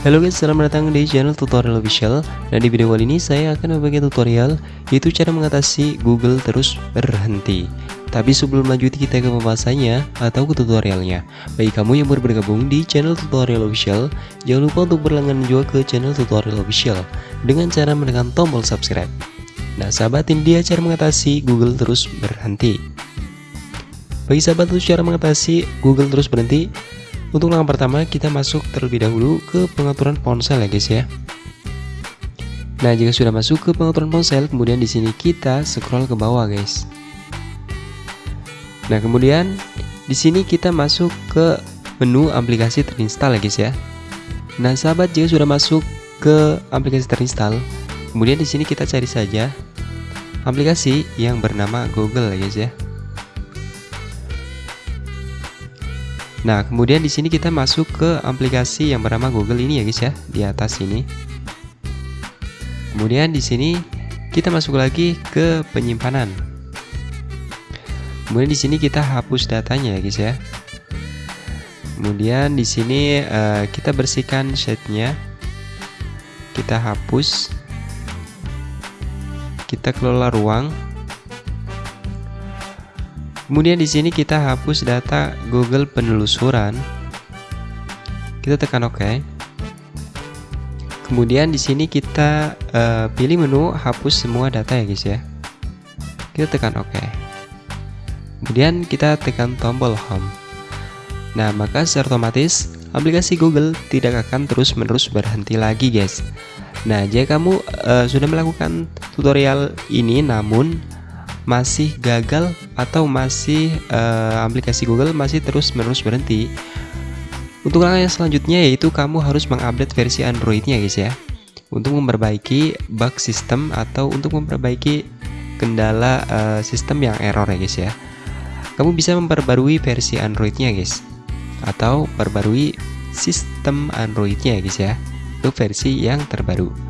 Halo guys, selamat datang di channel tutorial official. Dan di video kali ini saya akan membagi tutorial Yaitu cara mengatasi Google terus berhenti. Tapi sebelum lanjut kita ke pembahasannya Atau ke tutorialnya. Bagi kamu yang baru bergabung di channel tutorial official Jangan lupa untuk berlangganan juga ke channel tutorial official Dengan cara menekan tombol subscribe. Nah sahabat ini dia cara mengatasi Google terus berhenti Bagi sahabat itu cara mengatasi Google terus berhenti untuk langkah pertama kita masuk terlebih dahulu ke pengaturan ponsel ya guys ya. Nah, jika sudah masuk ke pengaturan ponsel, kemudian di sini kita scroll ke bawah guys. Nah, kemudian di sini kita masuk ke menu aplikasi terinstall ya guys ya. Nah, sahabat jika sudah masuk ke aplikasi terinstall, kemudian di sini kita cari saja aplikasi yang bernama Google ya guys ya. Nah, kemudian di sini kita masuk ke aplikasi yang bernama Google ini ya guys ya, di atas ini. Kemudian di sini kita masuk lagi ke penyimpanan. Kemudian di sini kita hapus datanya ya guys ya. Kemudian di sini uh, kita bersihkan setnya. Kita hapus. Kita kelola ruang Kemudian di sini kita hapus data Google penelusuran. Kita tekan OK. Kemudian di sini kita uh, pilih menu hapus semua data ya guys ya. Kita tekan OK. Kemudian kita tekan tombol home. Nah, maka secara otomatis aplikasi Google tidak akan terus-menerus berhenti lagi guys. Nah, jika kamu uh, sudah melakukan tutorial ini namun masih gagal atau masih uh, aplikasi Google masih terus-menerus berhenti. Untuk langkah yang selanjutnya yaitu kamu harus mengupdate versi Androidnya guys ya. Untuk memperbaiki bug sistem atau untuk memperbaiki kendala uh, sistem yang error ya guys ya. Kamu bisa memperbarui versi Androidnya guys. Atau perbarui sistem Androidnya ya guys ya. Untuk versi yang terbaru.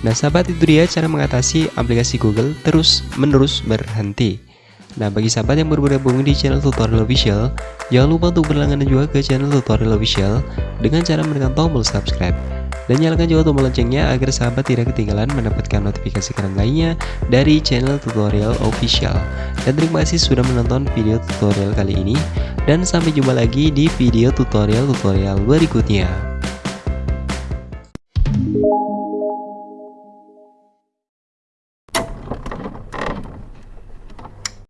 Nah sahabat itu dia cara mengatasi aplikasi Google terus menerus berhenti Nah bagi sahabat yang baru bergabung di channel tutorial official Jangan lupa untuk berlangganan juga ke channel tutorial official Dengan cara menekan tombol subscribe dan nyalakan juga tombol loncengnya agar sahabat tidak ketinggalan mendapatkan notifikasi keren lainnya dari channel tutorial official. Dan terima kasih sudah menonton video tutorial kali ini dan sampai jumpa lagi di video tutorial-tutorial berikutnya.